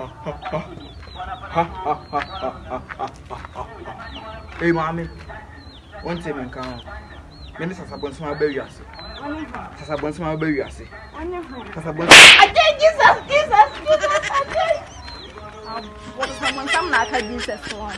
Hey, mommy. One time in Kano. Many sasabonsi ma bẹ̀rù ase. Sasabonsi ma bẹ̀rù ase. Sasabonsi. Ajé Jesus Jesus Jesus ajé. Wọ́n sọ mọ̀ nsàmù n'aka Jesus wọn.